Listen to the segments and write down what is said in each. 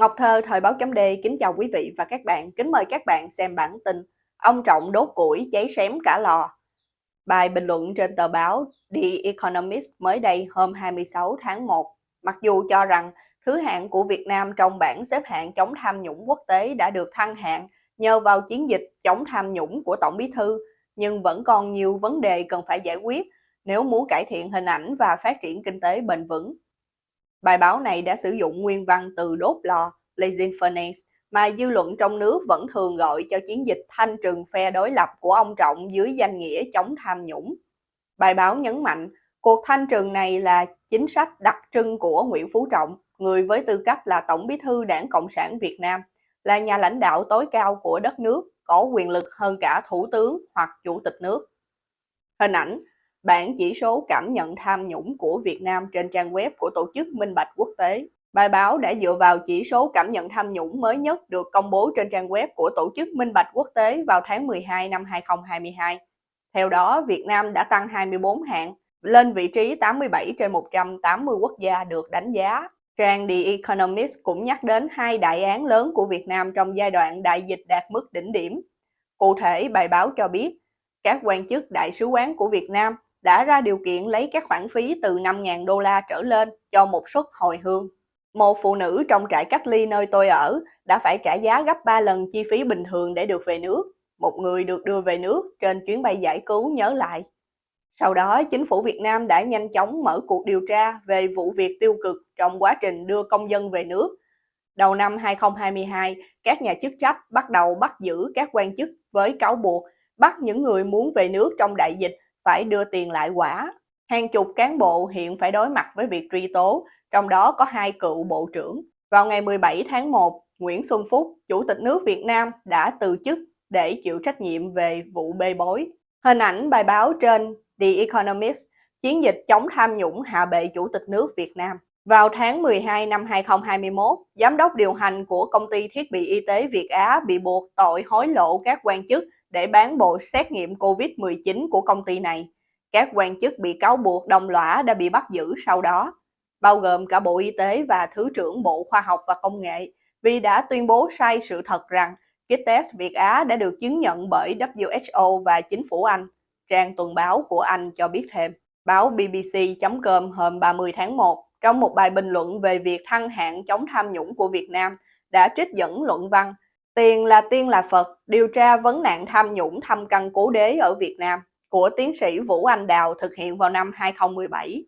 Ngọc Thơ, Thời báo chấm D kính chào quý vị và các bạn, kính mời các bạn xem bản tin Ông Trọng đốt củi cháy xém cả lò. Bài bình luận trên tờ báo The Economist mới đây hôm 26 tháng 1. Mặc dù cho rằng thứ hạng của Việt Nam trong bảng xếp hạng chống tham nhũng quốc tế đã được thăng hạng nhờ vào chiến dịch chống tham nhũng của Tổng Bí Thư, nhưng vẫn còn nhiều vấn đề cần phải giải quyết nếu muốn cải thiện hình ảnh và phát triển kinh tế bền vững. Bài báo này đã sử dụng nguyên văn từ đốt lò, blazing furnace, mà dư luận trong nước vẫn thường gọi cho chiến dịch thanh trừng phe đối lập của ông Trọng dưới danh nghĩa chống tham nhũng. Bài báo nhấn mạnh, cuộc thanh trừng này là chính sách đặc trưng của Nguyễn Phú Trọng, người với tư cách là Tổng bí thư Đảng Cộng sản Việt Nam, là nhà lãnh đạo tối cao của đất nước, có quyền lực hơn cả Thủ tướng hoặc Chủ tịch nước. Hình ảnh Bảng chỉ số cảm nhận tham nhũng của Việt Nam trên trang web của Tổ chức Minh Bạch Quốc tế. Bài báo đã dựa vào chỉ số cảm nhận tham nhũng mới nhất được công bố trên trang web của Tổ chức Minh Bạch Quốc tế vào tháng 12 năm 2022. Theo đó, Việt Nam đã tăng 24 hạng, lên vị trí 87 trên 180 quốc gia được đánh giá. Trang The Economist cũng nhắc đến hai đại án lớn của Việt Nam trong giai đoạn đại dịch đạt mức đỉnh điểm. Cụ thể, bài báo cho biết, các quan chức đại sứ quán của Việt Nam đã ra điều kiện lấy các khoản phí từ 5.000 đô la trở lên cho một suất hồi hương. Một phụ nữ trong trại cách ly nơi tôi ở đã phải trả giá gấp 3 lần chi phí bình thường để được về nước. Một người được đưa về nước trên chuyến bay giải cứu nhớ lại. Sau đó, chính phủ Việt Nam đã nhanh chóng mở cuộc điều tra về vụ việc tiêu cực trong quá trình đưa công dân về nước. Đầu năm 2022, các nhà chức trách bắt đầu bắt giữ các quan chức với cáo buộc bắt những người muốn về nước trong đại dịch phải đưa tiền lại quả. Hàng chục cán bộ hiện phải đối mặt với việc truy tố, trong đó có hai cựu bộ trưởng. Vào ngày 17 tháng 1, Nguyễn Xuân Phúc, Chủ tịch nước Việt Nam đã từ chức để chịu trách nhiệm về vụ bê bối. Hình ảnh bài báo trên The Economist, chiến dịch chống tham nhũng hạ bệ Chủ tịch nước Việt Nam. Vào tháng 12 năm 2021, giám đốc điều hành của công ty thiết bị y tế Việt Á bị buộc tội hối lộ các quan chức để bán bộ xét nghiệm COVID-19 của công ty này. Các quan chức bị cáo buộc đồng lõa đã bị bắt giữ sau đó, bao gồm cả Bộ Y tế và Thứ trưởng Bộ Khoa học và Công nghệ, vì đã tuyên bố sai sự thật rằng kit test Việt Á đã được chứng nhận bởi WHO và chính phủ Anh. Trang tuần báo của Anh cho biết thêm. Báo BBC.com hôm 30 tháng 1, trong một bài bình luận về việc thăng hạng chống tham nhũng của Việt Nam, đã trích dẫn luận văn Tiền là tiên là Phật, điều tra vấn nạn tham nhũng thăm căn cố đế ở Việt Nam của tiến sĩ Vũ Anh Đào thực hiện vào năm 2017.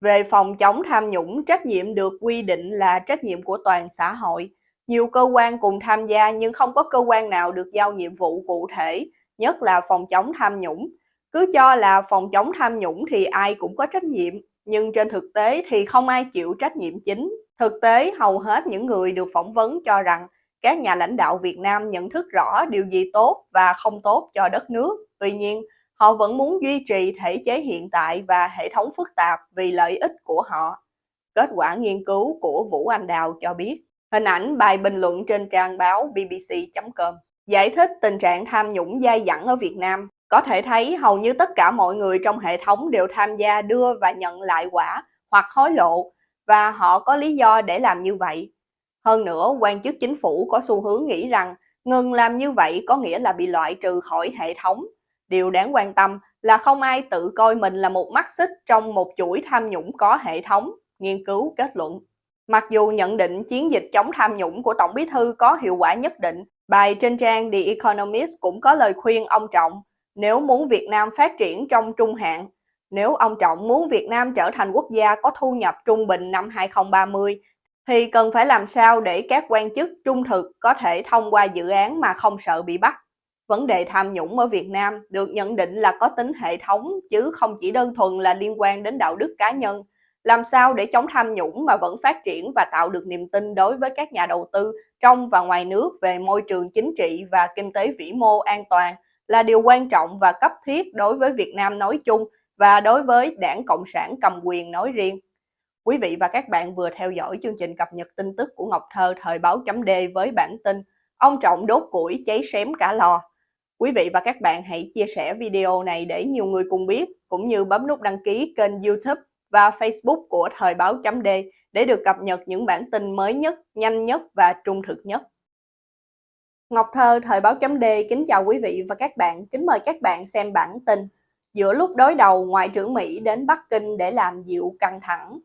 Về phòng chống tham nhũng, trách nhiệm được quy định là trách nhiệm của toàn xã hội. Nhiều cơ quan cùng tham gia nhưng không có cơ quan nào được giao nhiệm vụ cụ thể, nhất là phòng chống tham nhũng. Cứ cho là phòng chống tham nhũng thì ai cũng có trách nhiệm, nhưng trên thực tế thì không ai chịu trách nhiệm chính. Thực tế, hầu hết những người được phỏng vấn cho rằng các nhà lãnh đạo Việt Nam nhận thức rõ điều gì tốt và không tốt cho đất nước. Tuy nhiên, họ vẫn muốn duy trì thể chế hiện tại và hệ thống phức tạp vì lợi ích của họ. Kết quả nghiên cứu của Vũ Anh Đào cho biết, hình ảnh bài bình luận trên trang báo bbc.com giải thích tình trạng tham nhũng dai dẳng ở Việt Nam. Có thể thấy hầu như tất cả mọi người trong hệ thống đều tham gia đưa và nhận lại quả hoặc hối lộ và họ có lý do để làm như vậy. Hơn nữa, quan chức chính phủ có xu hướng nghĩ rằng ngừng làm như vậy có nghĩa là bị loại trừ khỏi hệ thống. Điều đáng quan tâm là không ai tự coi mình là một mắt xích trong một chuỗi tham nhũng có hệ thống, nghiên cứu kết luận. Mặc dù nhận định chiến dịch chống tham nhũng của Tổng bí thư có hiệu quả nhất định, bài trên trang The Economist cũng có lời khuyên ông Trọng nếu muốn Việt Nam phát triển trong trung hạn, nếu ông Trọng muốn Việt Nam trở thành quốc gia có thu nhập trung bình năm 2030 thì cần phải làm sao để các quan chức trung thực có thể thông qua dự án mà không sợ bị bắt. Vấn đề tham nhũng ở Việt Nam được nhận định là có tính hệ thống, chứ không chỉ đơn thuần là liên quan đến đạo đức cá nhân. Làm sao để chống tham nhũng mà vẫn phát triển và tạo được niềm tin đối với các nhà đầu tư trong và ngoài nước về môi trường chính trị và kinh tế vĩ mô an toàn là điều quan trọng và cấp thiết đối với Việt Nam nói chung và đối với đảng Cộng sản cầm quyền nói riêng. Quý vị và các bạn vừa theo dõi chương trình cập nhật tin tức của Ngọc Thơ thời báo chấm D với bản tin Ông Trọng đốt củi cháy xém cả lò. Quý vị và các bạn hãy chia sẻ video này để nhiều người cùng biết, cũng như bấm nút đăng ký kênh youtube và facebook của thời báo chấm D để được cập nhật những bản tin mới nhất, nhanh nhất và trung thực nhất. Ngọc Thơ, Thời báo chấm D, kính chào quý vị và các bạn. Kính mời các bạn xem bản tin. Giữa lúc đối đầu, Ngoại trưởng Mỹ đến Bắc Kinh để làm dịu căng thẳng.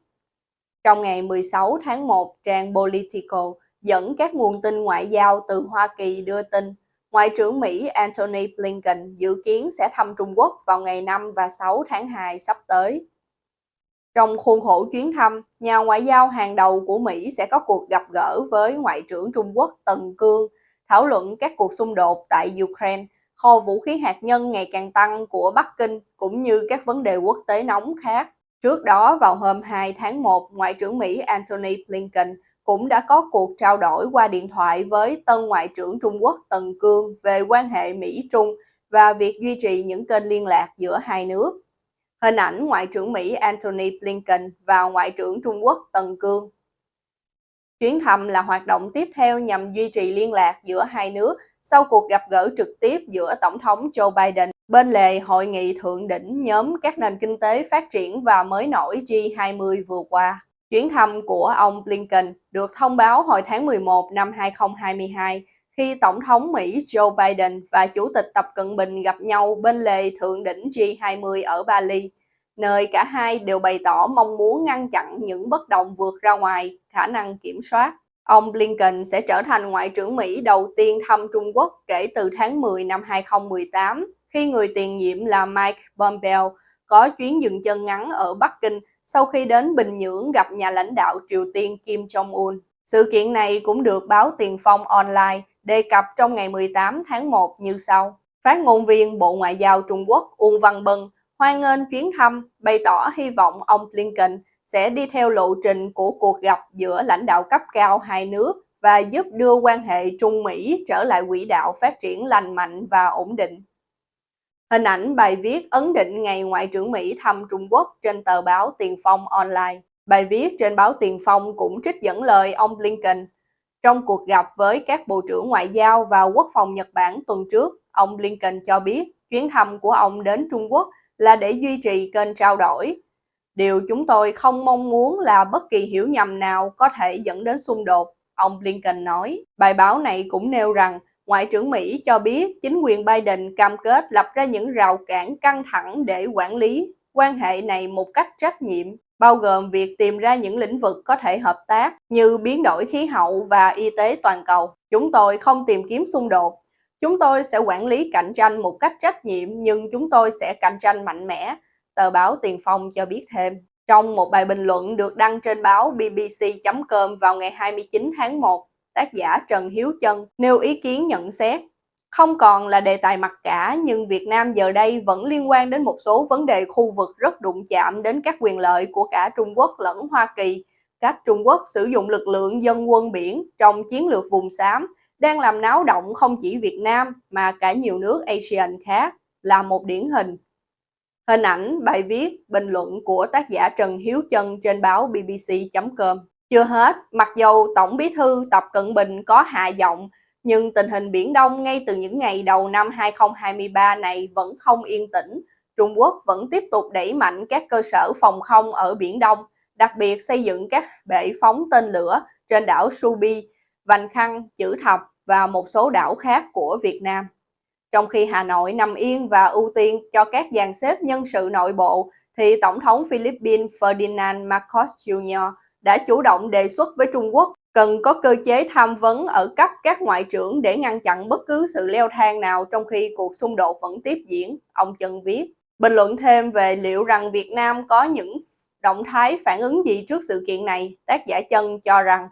Trong ngày 16 tháng 1, trang Politico dẫn các nguồn tin ngoại giao từ Hoa Kỳ đưa tin Ngoại trưởng Mỹ Antony Blinken dự kiến sẽ thăm Trung Quốc vào ngày 5 và 6 tháng 2 sắp tới. Trong khuôn khổ chuyến thăm, nhà ngoại giao hàng đầu của Mỹ sẽ có cuộc gặp gỡ với Ngoại trưởng Trung Quốc Tần Cương, thảo luận các cuộc xung đột tại Ukraine, kho vũ khí hạt nhân ngày càng tăng của Bắc Kinh cũng như các vấn đề quốc tế nóng khác. Trước đó, vào hôm 2 tháng 1, Ngoại trưởng Mỹ Antony Blinken cũng đã có cuộc trao đổi qua điện thoại với tân Ngoại trưởng Trung Quốc Tần Cương về quan hệ Mỹ-Trung và việc duy trì những kênh liên lạc giữa hai nước. Hình ảnh Ngoại trưởng Mỹ Antony Blinken và Ngoại trưởng Trung Quốc Tần Cương. Chuyến thăm là hoạt động tiếp theo nhằm duy trì liên lạc giữa hai nước sau cuộc gặp gỡ trực tiếp giữa Tổng thống Joe Biden bên lề hội nghị thượng đỉnh nhóm các nền kinh tế phát triển và mới nổi G20 vừa qua. Chuyến thăm của ông Blinken được thông báo hồi tháng 11 năm 2022 khi Tổng thống Mỹ Joe Biden và Chủ tịch Tập Cận Bình gặp nhau bên lề thượng đỉnh G20 ở Bali, nơi cả hai đều bày tỏ mong muốn ngăn chặn những bất đồng vượt ra ngoài khả năng kiểm soát. Ông Blinken sẽ trở thành Ngoại trưởng Mỹ đầu tiên thăm Trung Quốc kể từ tháng 10 năm 2018, khi người tiền nhiệm là Mike Pompeo có chuyến dừng chân ngắn ở Bắc Kinh sau khi đến Bình Nhưỡng gặp nhà lãnh đạo Triều Tiên Kim Jong-un. Sự kiện này cũng được báo Tiền Phong Online đề cập trong ngày 18 tháng 1 như sau. Phát ngôn viên Bộ Ngoại giao Trung Quốc Uông Văn Bân hoan nghênh chuyến thăm, bày tỏ hy vọng ông Blinken sẽ đi theo lộ trình của cuộc gặp giữa lãnh đạo cấp cao hai nước và giúp đưa quan hệ Trung Mỹ trở lại quỹ đạo phát triển lành mạnh và ổn định. Hình ảnh bài viết ấn định ngày Ngoại trưởng Mỹ thăm Trung Quốc trên tờ báo Tiền Phong Online. Bài viết trên báo Tiền Phong cũng trích dẫn lời ông Blinken. Trong cuộc gặp với các Bộ trưởng Ngoại giao và Quốc phòng Nhật Bản tuần trước, ông Blinken cho biết chuyến thăm của ông đến Trung Quốc là để duy trì kênh trao đổi. Điều chúng tôi không mong muốn là bất kỳ hiểu nhầm nào có thể dẫn đến xung đột, ông Blinken nói. Bài báo này cũng nêu rằng Ngoại trưởng Mỹ cho biết chính quyền Biden cam kết lập ra những rào cản căng thẳng để quản lý quan hệ này một cách trách nhiệm, bao gồm việc tìm ra những lĩnh vực có thể hợp tác như biến đổi khí hậu và y tế toàn cầu. Chúng tôi không tìm kiếm xung đột. Chúng tôi sẽ quản lý cạnh tranh một cách trách nhiệm nhưng chúng tôi sẽ cạnh tranh mạnh mẽ, tờ báo Tiền Phong cho biết thêm. Trong một bài bình luận được đăng trên báo bbc.com vào ngày 29 tháng 1, tác giả Trần Hiếu Trân nêu ý kiến nhận xét. Không còn là đề tài mặc cả nhưng Việt Nam giờ đây vẫn liên quan đến một số vấn đề khu vực rất đụng chạm đến các quyền lợi của cả Trung Quốc lẫn Hoa Kỳ. Cách Trung Quốc sử dụng lực lượng dân quân biển trong chiến lược vùng xám đang làm náo động không chỉ Việt Nam mà cả nhiều nước ASEAN khác là một điển hình. Hình ảnh, bài viết, bình luận của tác giả Trần Hiếu Trân trên báo bbc.com chưa hết, mặc dầu Tổng Bí thư Tập Cận Bình có hạ giọng, nhưng tình hình Biển Đông ngay từ những ngày đầu năm 2023 này vẫn không yên tĩnh. Trung Quốc vẫn tiếp tục đẩy mạnh các cơ sở phòng không ở Biển Đông, đặc biệt xây dựng các bệ phóng tên lửa trên đảo Subi, Vành Khăn, Chữ Thập và một số đảo khác của Việt Nam. Trong khi Hà Nội nằm yên và ưu tiên cho các dàn xếp nhân sự nội bộ, thì Tổng thống Philippines Ferdinand Marcos Jr đã chủ động đề xuất với Trung Quốc cần có cơ chế tham vấn ở cấp các ngoại trưởng để ngăn chặn bất cứ sự leo thang nào trong khi cuộc xung đột vẫn tiếp diễn, ông Trần viết. Bình luận thêm về liệu rằng Việt Nam có những động thái phản ứng gì trước sự kiện này, tác giả Trần cho rằng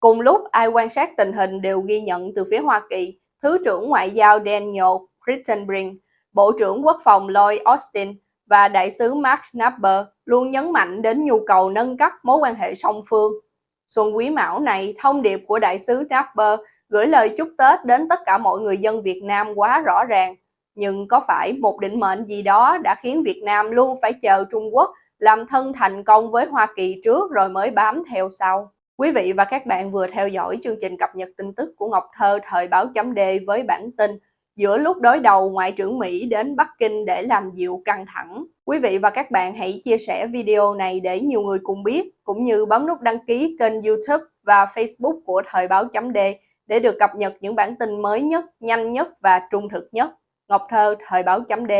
cùng lúc ai quan sát tình hình đều ghi nhận từ phía Hoa Kỳ, Thứ trưởng Ngoại giao Daniel Crittenbrink, Bộ trưởng Quốc phòng Lloyd Austin và đại sứ Mark Napper luôn nhấn mạnh đến nhu cầu nâng cấp mối quan hệ song phương. Xuân Quý Mão này, thông điệp của đại sứ Napper gửi lời chúc Tết đến tất cả mọi người dân Việt Nam quá rõ ràng. Nhưng có phải một định mệnh gì đó đã khiến Việt Nam luôn phải chờ Trung Quốc làm thân thành công với Hoa Kỳ trước rồi mới bám theo sau? Quý vị và các bạn vừa theo dõi chương trình cập nhật tin tức của Ngọc Thơ thời báo chấm D với bản tin giữa lúc đối đầu Ngoại trưởng Mỹ đến Bắc Kinh để làm dịu căng thẳng. Quý vị và các bạn hãy chia sẻ video này để nhiều người cùng biết, cũng như bấm nút đăng ký kênh YouTube và Facebook của Thời báo chấm D để được cập nhật những bản tin mới nhất, nhanh nhất và trung thực nhất. Ngọc Thơ, Thời báo chấm D